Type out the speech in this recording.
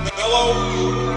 Hello.